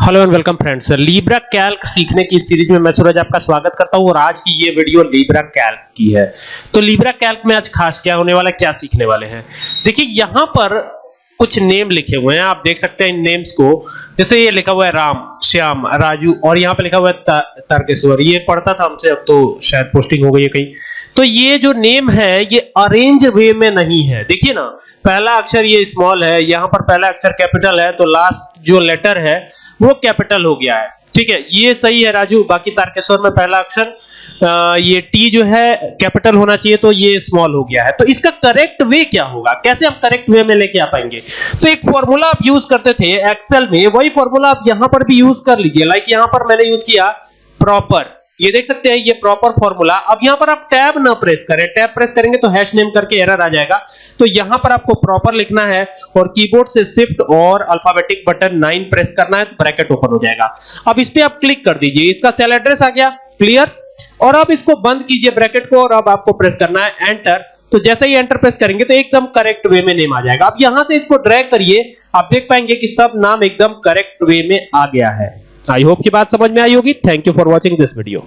Hello and welcome friends Libre Calc सीखने की series में मैं सूरज आपका स्वागत करता हूँ और आज की ये वीडियो लीब्रा कैल्क की है। तो लीब्रा कैल्क में आज खास क्या होने वाला क्या सीखने वाले हैं? देखिए, यहाँ पर कुछ नेम लिखे हुए हैं। आप देख सकते हैं इन नेम्स को। जैसे ये लिखा हुआ है राम, श्याम, राजू और यहाँ पे लिखा हुआ है तारकेश्वर। ये पढ़ता था हमसे, अब तो शायद पोस्टिंग हो गई है कहीं। तो ये जो नेम है, ये अरेंज वे में नहीं है। देखिए ना, पहला अक्षर ये स्मॉल है, यहाँ पर पहला अक्षर कैपिटल है तो लास्ट जो लेटर है वो कैपिटल हो गया है। ठीक है, ये सही है राजू। बाकी तारकेश्वर में पहला अक्षर ये टी जो है कैपिटल होना चाहिए तो ये स्मॉल हो गया है। तो इसका करेक्ट वे क्या होगा? कैसे हम करेक्ट वे में लेके आ पाएँगे? तो एक फॉर्मूला आप यूज़ करते थे एक्सेल में, वही फॉर्मूला आप यहाँ पर भी यूज़ कर लीजिए। लाइक यहाँ पर मैंने यूज़ किया प्रॉपर ये देख सकते हैं, ये प्रॉपर फॉर्मूला अब यहाँ पर आप टैब ना प्रेस करें। टैब प्रेस करेंगे तो हैश नेम करके एरर आ जाएगा। तो यहाँ पर आपको प्रॉपर लिखना है और कीबोर्ड से शिफ्ट और अल्फाबेटिक बटन 9 प्रेस करना है तो ब्रैकेट ओपन हो जाएगा। अब इस पे आप क्लिक कर दीजिए। इसका सेल एड्रेस आ गया। क्लियर और अब इसको बंद कीजिए ब्रैकेट को और अब आपको प्रेस करना है एंटर तो जैसे ही एंटर प्रेस करेंगे तो एकदम करेक्ट वे में नेम आ जाएगा। अब यहाँ से इसको ड्रैग करिए। आप देख पाएँगे कि सब नाम एकदम करेक्ट वे में आ गया है। आई होप की बात समझ में आई होगी। Thank you for watching this video